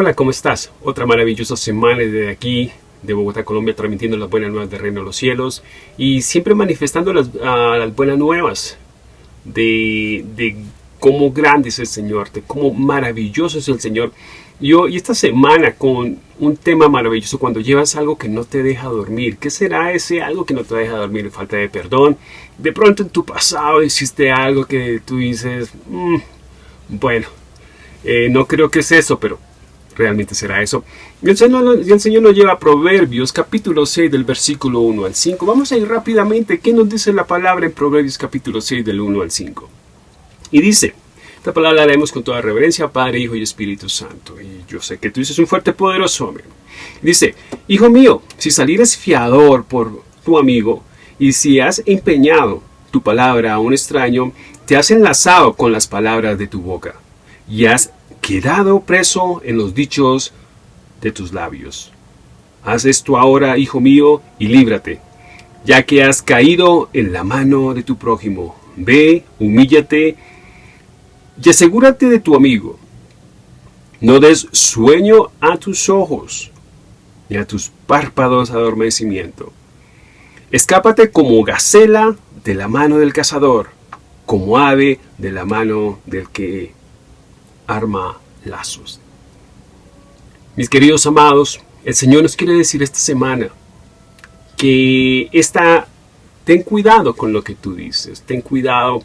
Hola, ¿cómo estás? Otra maravillosa semana desde aquí, de Bogotá, Colombia, transmitiendo las buenas nuevas del reino de los cielos y siempre manifestando las, las buenas nuevas de, de, cómo grande es el Señor, de cómo maravilloso es el Señor. Yo, y esta semana con un tema maravilloso, cuando llevas algo que no te deja dormir, ¿qué será ese algo que no te deja dormir? Falta de perdón. De pronto en tu pasado hiciste algo que tú dices, mm, bueno, eh, no creo que es eso, pero realmente será eso. Y el, Señor, nos lleva a Proverbios capítulo 6 del versículo 1 al 5. Vamos a ir rápidamente. ¿Qué nos dice la palabra en Proverbios capítulo 6 del 1 al 5? Y dice, esta palabra la leemos con toda reverencia, Padre, Hijo y Espíritu Santo. Y yo sé que tú dices un fuerte, poderoso hombre. Dice, Hijo mío, si salieres fiador por tu amigo, y si has empeñado tu palabra a un extraño, te has enlazado con las palabras de tu boca, y has quedado preso en los dichos de tus labios. Haz esto ahora, hijo mío, y líbrate, ya que has caído en la mano de tu prójimo. Ve, humíllate y asegúrate de tu amigo. No des sueño a tus ojos, ni a tus párpados adormecimiento. Escápate como gacela de la mano del cazador, como ave de la mano del que arma lazos. Mis queridos amados, el Señor nos quiere decir esta semana que esta, ten cuidado con lo que tú dices, ten cuidado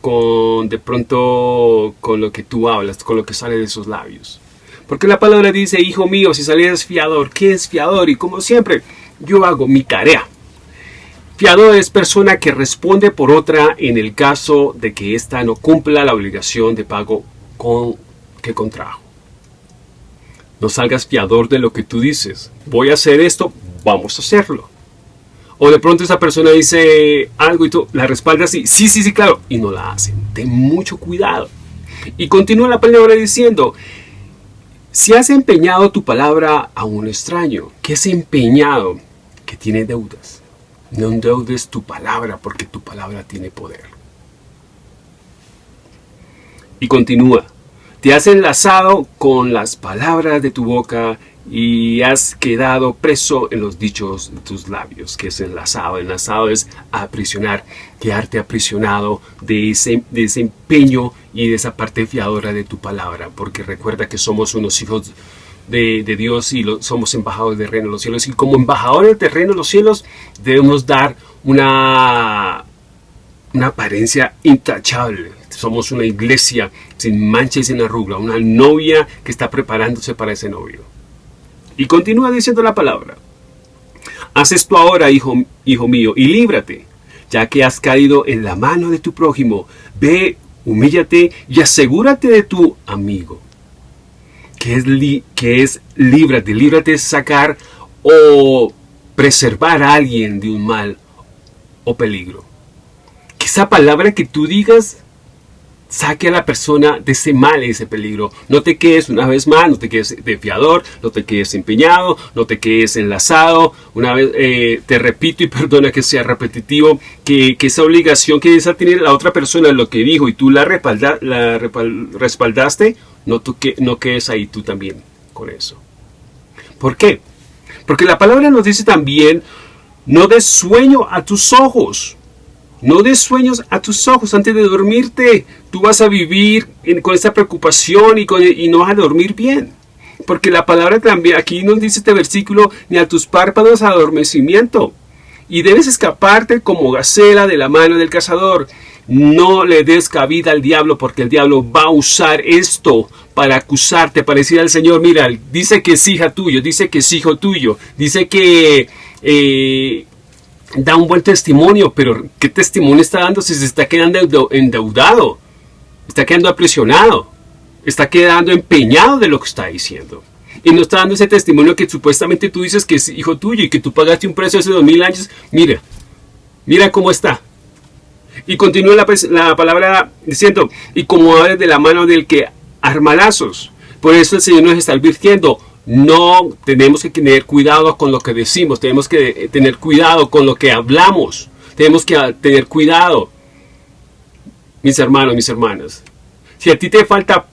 con de pronto con lo que tú hablas, con lo que sale de esos labios. Porque la palabra dice, hijo mío, si salieras fiador, ¿qué es fiador? Y como siempre, yo hago mi tarea. Fiador es persona que responde por otra en el caso de que ésta no cumpla la obligación de pago con que contrajo. No salgas fiador de lo que tú dices. Voy a hacer esto, vamos a hacerlo. O de pronto esa persona dice algo y tú la respaldas y sí, sí, sí, claro, y no la hacen. Ten mucho cuidado. Y continúa la palabra diciendo, si has empeñado tu palabra a un extraño, que es empeñado, que tiene deudas, no endeudes tu palabra porque tu palabra tiene poder. Y continúa, te has enlazado con las palabras de tu boca y has quedado preso en los dichos de tus labios, que es enlazado. Enlazado es aprisionar, quedarte aprisionado de ese, empeño y de esa parte fiadora de tu palabra, porque recuerda que somos unos hijos de, Dios y somos embajadores del reino de los cielos. Y como embajadores del reino de los cielos debemos dar una, una apariencia intachable, somos una iglesia sin mancha y sin arruga, una novia que está preparándose para ese novio. Y continúa diciendo la palabra. Haz esto ahora, hijo, hijo mío, y líbrate, ya que has caído en la mano de tu prójimo. Ve, humíllate y asegúrate de tu amigo. Que es, que es líbrate, líbrate sacar o preservar a alguien de un mal o peligro. Que esa palabra que tú digas saque a la persona de ese mal y ese peligro. No te quedes una vez más, no te quedes de fiador, no te quedes empeñado, no te quedes enlazado. Una vez, eh, te repito y perdona que sea repetitivo, que, esa obligación que esa tener la otra persona, lo que dijo y tú la, la respaldaste, no, tú, que, no quedes ahí tú también con eso. ¿Por qué? Porque la palabra nos dice también, no des sueño a tus ojos. No des sueños a tus ojos antes de dormirte. Tú vas a vivir con esa preocupación y, y no vas a dormir bien. Porque la palabra también, aquí nos dice este versículo, ni a tus párpados adormecimiento. Y debes escaparte como gacela de la mano del cazador. No le des cabida al diablo porque el diablo va a usar esto para acusarte, para decir al Señor, mira, dice que es hija tuyo, dice que es hijo tuyo, dice que eh, da un buen testimonio, pero ¿qué testimonio está dando si se está quedando endeudado? Está quedando aprisionado, está quedando empeñado de lo que está diciendo. Y no está dando ese testimonio que supuestamente tú dices que es hijo tuyo y que tú pagaste un precio hace dos mil años. Mira, mira cómo está. Y continúa la, la palabra diciendo, y como hablas de la mano del que arma lazos. Por eso el Señor nos está advirtiendo, no tenemos que tener cuidado con lo que decimos, tenemos que tener cuidado con lo que hablamos, tenemos que tener cuidado, mis hermanos, mis hermanas. Si a ti te falta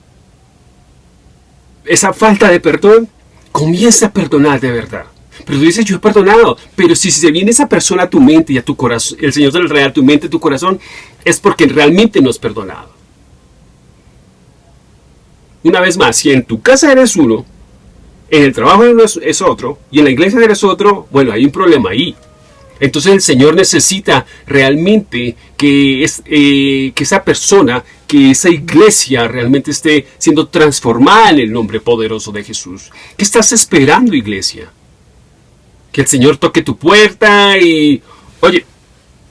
esa falta de perdón, comienza a perdonar de verdad. Pero tú dices, yo he perdonado. Pero si se viene esa persona a tu mente y a tu corazón, el Señor del Real a tu mente, a tu corazón, es porque realmente no has perdonado. Una vez más, si en tu casa eres uno, en el trabajo es otro, y en la iglesia eres otro, bueno, hay un problema ahí. Entonces el Señor necesita realmente que, eh, que esa persona, que esa iglesia realmente esté siendo transformada en el nombre poderoso de Jesús. ¿Qué estás esperando, iglesia? Que el Señor toque tu puerta y, oye,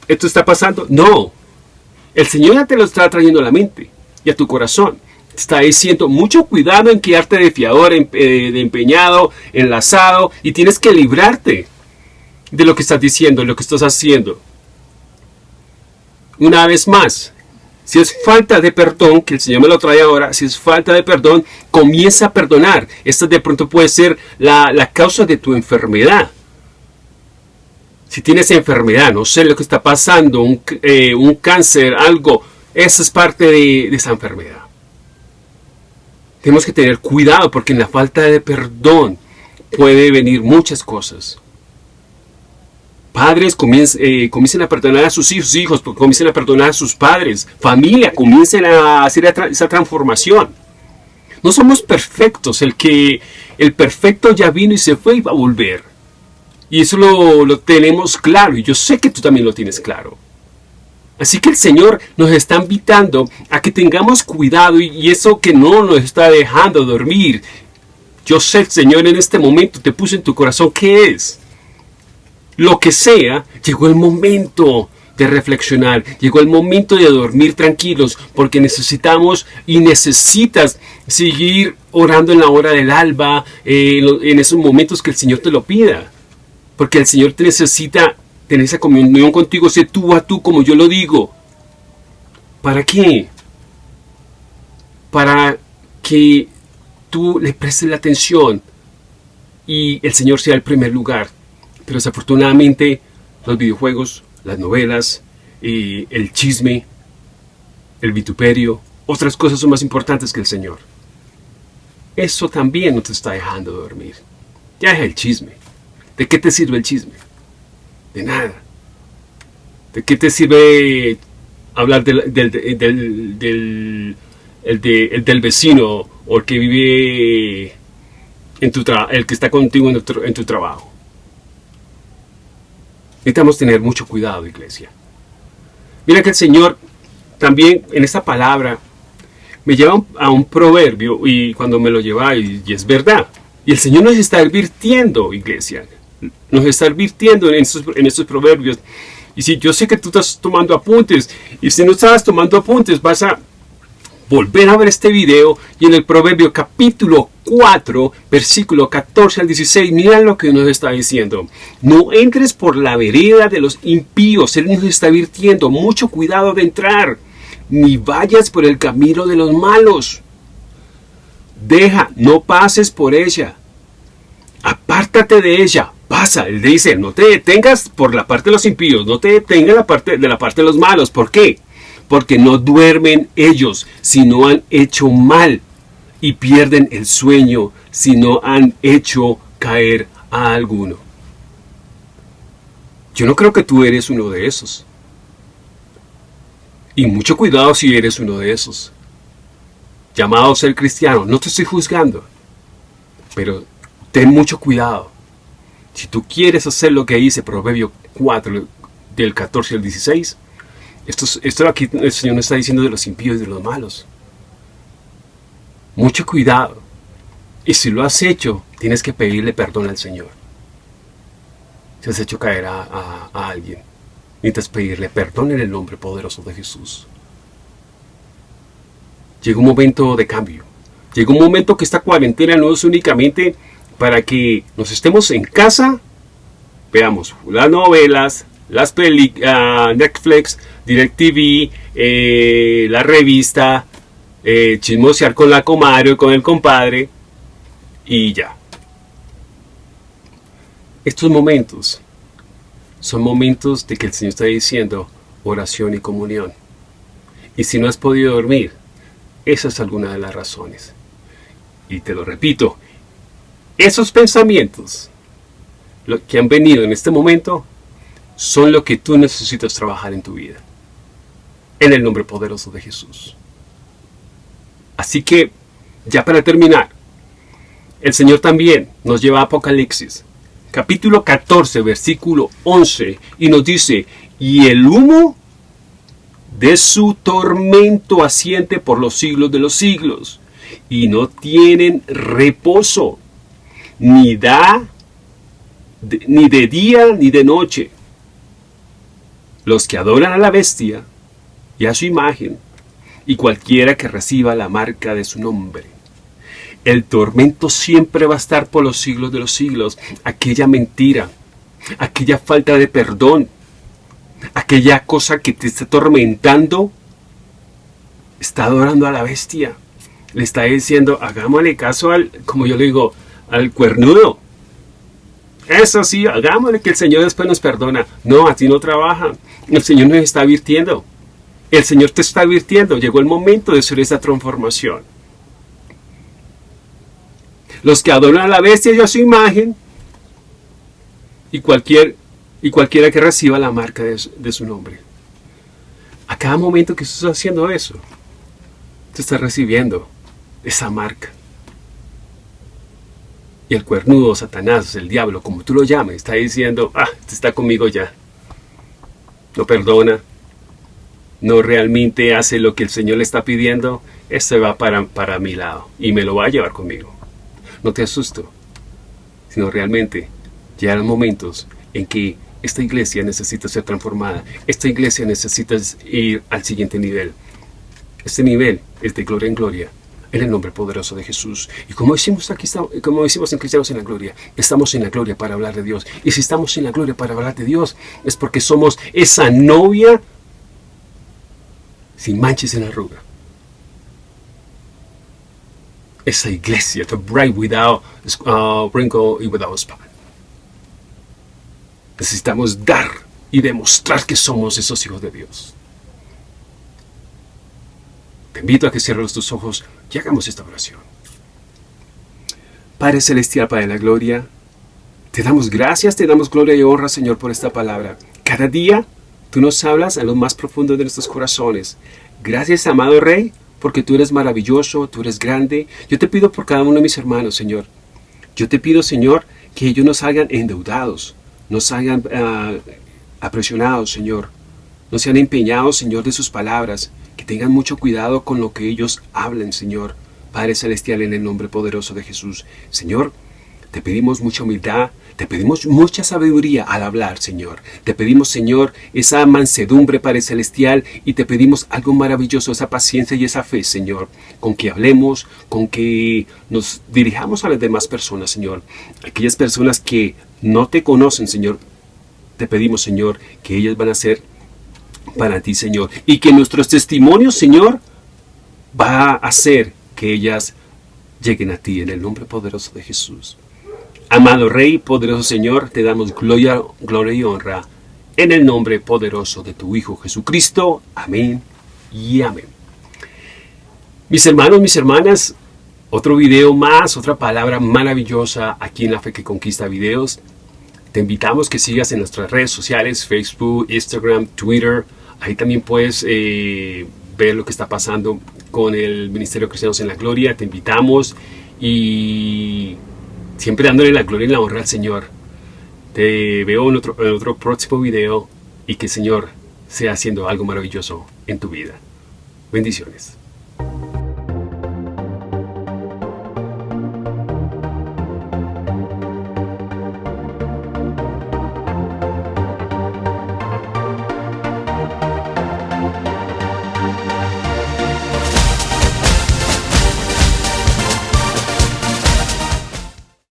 ¿esto está pasando? No. El Señor ya te lo está trayendo a la mente y a tu corazón. Está diciendo mucho cuidado en quedarte de fiador, eh, de empeñado, enlazado y tienes que librarte de lo que estás diciendo, de lo que estás haciendo. Una vez más, si es falta de perdón, que el Señor me lo trae ahora, si es falta de perdón, comienza a perdonar. Esta de pronto puede ser la, causa de tu enfermedad. Si tienes enfermedad, no sé lo que está pasando, un, eh, cáncer, algo, esa es parte de, de esa enfermedad. Tenemos que tener cuidado porque en la falta de perdón puede venir muchas cosas. Padres eh, comiencen, a perdonar a sus hijos, hijos comiencen a perdonar a sus padres, familia, comiencen a hacer esa transformación. No somos perfectos, el que el perfecto ya vino y se fue y va a volver. Y eso lo, tenemos claro, y yo sé que tú también lo tienes claro. Así que el Señor nos está invitando a que tengamos cuidado y, eso que no nos está dejando dormir. Yo sé, Señor, en este momento te puse en tu corazón qué es lo que sea, llegó el momento de reflexionar, llegó el momento de dormir tranquilos, porque necesitamos y necesitas seguir orando en la hora del alba, eh, en esos momentos que el Señor te lo pida, porque el Señor te necesita tener esa comunión contigo, sé tú a tú como yo lo digo. ¿Para qué? Para que tú le prestes la atención y el Señor sea el primer lugar pero desafortunadamente los videojuegos, las novelas, y el chisme, el vituperio, otras cosas son más importantes que el Señor. Eso también no te está dejando dormir. Ya es el chisme. ¿De qué te sirve el chisme? De nada. ¿De qué te sirve hablar del, del, del, del vecino o el que vive en tu el que está contigo en tu trabajo? Necesitamos tener mucho cuidado, iglesia. Mira que el Señor también en esta palabra me lleva a un proverbio y cuando me lo lleva y, es verdad. Y el Señor nos está advirtiendo, iglesia. Nos está advirtiendo en estos, en proverbios. Y si yo sé que tú estás tomando apuntes, y si no estás tomando apuntes, vas a volver a ver este video y en el Proverbio capítulo 4, versículo 14 al 16, mira lo que nos está diciendo. No entres por la vereda de los impíos, Él nos está advirtiendo, mucho cuidado de entrar, ni vayas por el camino de los malos. Deja, no pases por ella. Apártate de ella, pasa. Él dice, no te detengas por la parte de los impíos, no te detengas la parte, de la parte de los malos. ¿Por qué? porque no duermen ellos si no han hecho mal, y pierden el sueño si no han hecho caer a alguno. Yo no creo que tú eres uno de esos. Y mucho cuidado si eres uno de esos. Llamado a ser cristiano, no te estoy juzgando. Pero ten mucho cuidado. Si tú quieres hacer lo que dice Proverbio 4, del 14 al 16, esto, esto aquí el Señor nos está diciendo de los impíos y de los malos. Mucho cuidado. Y si lo has hecho, tienes que pedirle perdón al Señor. Si has hecho caer a, a alguien, necesitas pedirle perdón en el nombre poderoso de Jesús. Llega un momento de cambio. Llega un momento que esta cuarentena no es únicamente para que nos estemos en casa, veamos las novelas, las películas, uh, Netflix, DirecTV, eh, la revista, eh, chismosear con la comadre o con el compadre y ya. Estos momentos son momentos de que el Señor está diciendo oración y comunión. Y si no has podido dormir, esa es alguna de las razones. Y te lo repito, esos pensamientos que han venido en este momento son lo que tú necesitas trabajar en tu vida. En el nombre poderoso de Jesús. Así que, ya para terminar, el Señor también nos lleva a Apocalipsis, capítulo 14, versículo 11, y nos dice, y el humo de su tormento asiente por los siglos de los siglos, y no tienen reposo, ni da, ni de día ni de noche. Los que adoran a la bestia y a su imagen, y cualquiera que reciba la marca de su nombre. El tormento siempre va a estar por los siglos de los siglos. Aquella mentira, aquella falta de perdón, aquella cosa que te está atormentando, está adorando a la bestia. Le está diciendo, hagámosle caso al, como yo le digo, al cuernudo. Eso sí, hagámosle que el Señor después nos perdona. No, a ti no trabaja. El Señor nos está advirtiendo. El Señor te está advirtiendo. Llegó el momento de hacer esa transformación. Los que adoran a la bestia y a su imagen, y, cualquier, y cualquiera que reciba la marca de, su nombre. A cada momento que estás haciendo eso, te estás recibiendo esa marca. El cuernudo, Satanás, el diablo, como tú lo llames, está diciendo, ah, este está conmigo ya. No perdona, no realmente hace lo que el Señor le está pidiendo, este va para, para mi lado y me lo va a llevar conmigo. No te asusto, sino realmente llegarán momentos en que esta iglesia necesita ser transformada. Esta iglesia necesita ir al siguiente nivel. Este nivel es de gloria en gloria en el nombre poderoso de Jesús. Y como decimos aquí, como decimos en Cristianos en la Gloria, estamos en la gloria para hablar de Dios. Y si estamos en la gloria para hablar de Dios, es porque somos esa novia sin manches en arruga. Esa iglesia, the bride without uh, wrinkle y without spot. Necesitamos dar y demostrar que somos esos hijos de Dios. Invito a que cierres tus ojos y hagamos esta oración. Padre Celestial, Padre de la Gloria, te damos gracias, te damos gloria y honra, Señor, por esta palabra. Cada día tú nos hablas a lo más profundo de nuestros corazones. Gracias, amado Rey, porque tú eres maravilloso, tú eres grande. Yo te pido por cada uno de mis hermanos, Señor. Yo te pido, Señor, que ellos no salgan endeudados, no salgan uh, apresionados, Señor. No sean empeñados, Señor, de sus palabras, que tengan mucho cuidado con lo que ellos hablen, Señor. Padre Celestial, en el nombre poderoso de Jesús. Señor, te pedimos mucha humildad, te pedimos mucha sabiduría al hablar, Señor. Te pedimos, Señor, esa mansedumbre, Padre Celestial, y te pedimos algo maravilloso, esa paciencia y esa fe, Señor, con que hablemos, con que nos dirijamos a las demás personas, Señor. Aquellas personas que no te conocen, Señor, te pedimos, Señor, que ellas van a ser para ti, Señor. Y que nuestros testimonios, Señor, va a hacer que ellas lleguen a ti en el nombre poderoso de Jesús. Amado Rey, poderoso Señor, te damos gloria, gloria y honra en el nombre poderoso de tu Hijo Jesucristo. Amén y amén. Mis hermanos, mis hermanas, otro video más, otra palabra maravillosa aquí en La Fe que Conquista Videos. Te invitamos que sigas en nuestras redes sociales, Facebook, Instagram, Twitter. Ahí también puedes eh, ver lo que está pasando con el Ministerio Cristianos en la Gloria. Te invitamos y siempre dándole la gloria y la honra al Señor. Te veo en otro, en otro próximo video y que el Señor sea haciendo algo maravilloso en tu vida. Bendiciones.